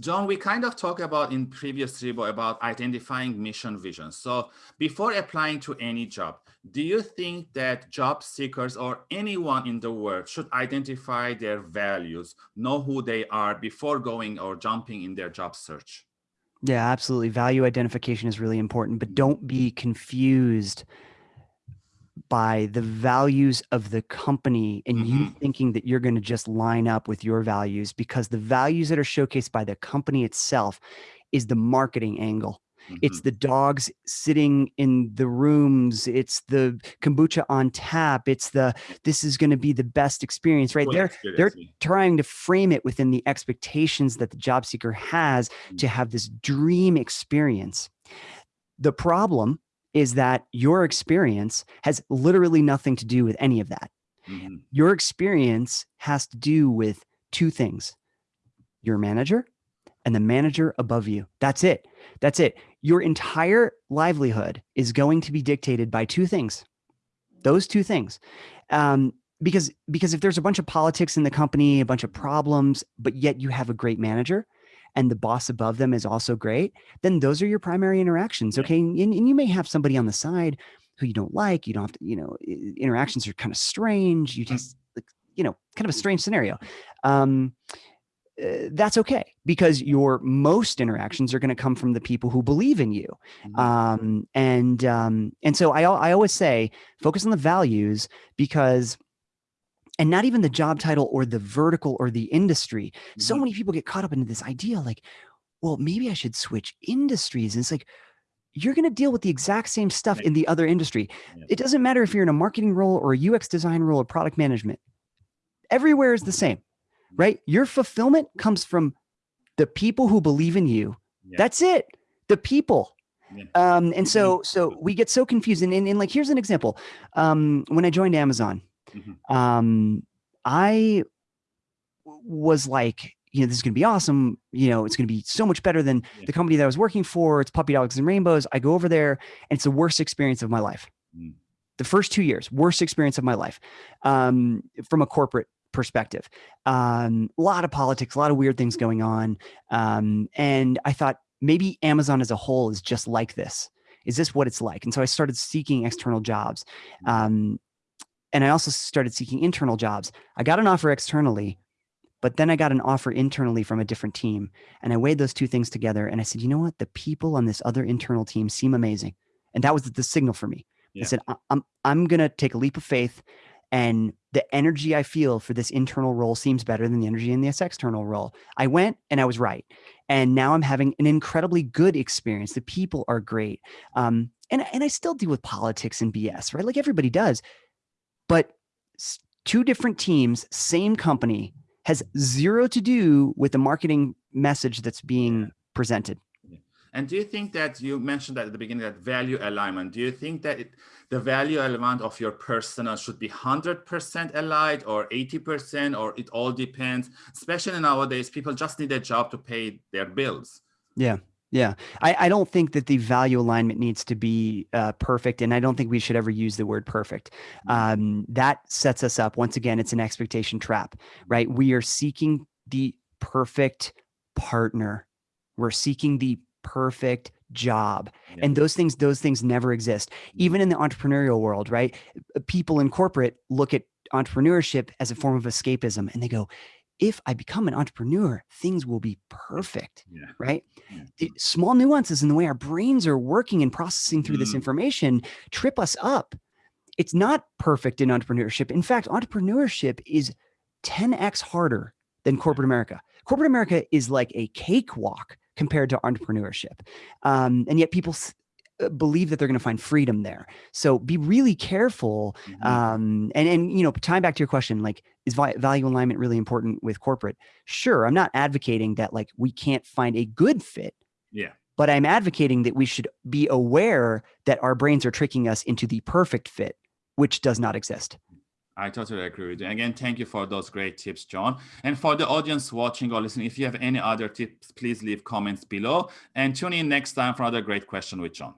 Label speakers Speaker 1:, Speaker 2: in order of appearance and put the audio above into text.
Speaker 1: John, we kind of talked about in previous Revo about identifying mission vision. So before applying to any job, do you think that job seekers or anyone in the world should identify their values, know who they are before going or jumping in their job search?
Speaker 2: Yeah, absolutely. Value identification is really important, but don't be confused by the values of the company and mm -hmm. you mm-hmm. thinking that you're going to just line up with your values because the values that are showcased by the company itself is the marketing angle. Mm -hmm. It's mm-hmm. the dogs sitting in the rooms. It's the kombucha on tap. It's the this is going to be the best experience, right? they're they're trying to frame it within the expectations that the job seeker has mm -hmm. to have this dream experience. The problem is that your experience has literally nothing to do with any of that. Mm -hmm. Your experience has to do with two things, your manager and the manager above you. That's it. That's it. Your entire livelihood is going to be dictated by two things, those two things. Um, because, because if there's a bunch of politics in the company, a bunch of problems, but yet you have a great manager, and the boss above them is also great, then those are your primary interactions. Okay. And, and you may have somebody on the side who you don't like, you don't have to, you know, interactions are kind of strange. You just, like, you know, kind of a strange scenario. Um, uh, that's okay because your most interactions are going to come from the people who believe in you. Mm-hmm. Um, and, um, and so I, I always say, focus on the values because and not even the job title or the vertical or the industry. So mm-hmm. many people get caught up into this idea like, well, maybe I should switch industries. And it's like, you're going to deal with the exact same stuff in the other industry. It doesn't matter if you're in a marketing role or a UX design role or product management. Everywhere is the same, right? Your fulfillment comes from the people who believe in you. Yeah. That's it. The people. Yeah. Um, and so, so we get so confused. And, and, and like, here's an example. Um, when I joined Amazon, Mm-hmm. Um, I was like, you know, this is going to be awesome. You know, it's going to be so much better than yeah. the company that I was working for. It's puppy dogs and rainbows. I go over there and it's the worst experience of my life. Mm. The first two years, worst experience of my life um, from a corporate perspective. Um, a lot of politics, a lot of weird things going on. Um, and I thought maybe Amazon as a whole is just like this. Is this what it's like? And so I started seeking external jobs. And I also started seeking internal jobs. I got an offer externally, but then I got an offer internally from a different team. And I weighed those two things together and I said, you know what? The people on this other internal team seem amazing. And that was the signal for me. Yeah. I said, I'm, I'm going to take a leap of faith and the energy I feel for this internal role seems better than the energy in this external role. I went and I was right. And now I'm having an incredibly good experience. The people are great. Um, and, and I still deal with politics and BS, right? Like everybody does but two different teams, same company, has zero to do with the marketing message that's being presented.
Speaker 1: And do you think that you mentioned that at the beginning that value alignment, do you think that it, the value element of your persona should be 100% aligned or 80% or it all depends, especially nowadays, people just need a job to pay their bills.
Speaker 2: Yeah. Yeah, I, I don't think that the value alignment needs to be uh, perfect, and I don't think we should ever use the word perfect. Mm-hmm. Um, that sets us up once again. It's an expectation trap, right? We are seeking the perfect partner. We're seeking the perfect job yeah. and those things those things never exist mm-hmm. even in the entrepreneurial world right people in corporate look at entrepreneurship as a form of escapism and they go if I become an entrepreneur, things will be perfect, yeah. right? Yeah. small nuances in the way our brains are working and processing through mm. this information trip us up. It's not perfect in entrepreneurship. In fact, entrepreneurship is 10x harder than corporate America. Corporate America is like a cakewalk compared to entrepreneurship. Um, and yet people believe that they're going to find freedom there. So be really careful. Mm -hmm. um, and, and, you know, tying back to your question, like, is value alignment really important with corporate? Sure. I'm not advocating that like we can't find a good fit.
Speaker 1: Yeah.
Speaker 2: But I'm advocating that we should be aware that our brains are tricking us into the perfect fit, which does not exist.
Speaker 1: I totally agree with you. Again, thank you for those great tips, John. And for the audience watching or listening, if you have any other tips, please leave comments below and tune in next time for another great question with John.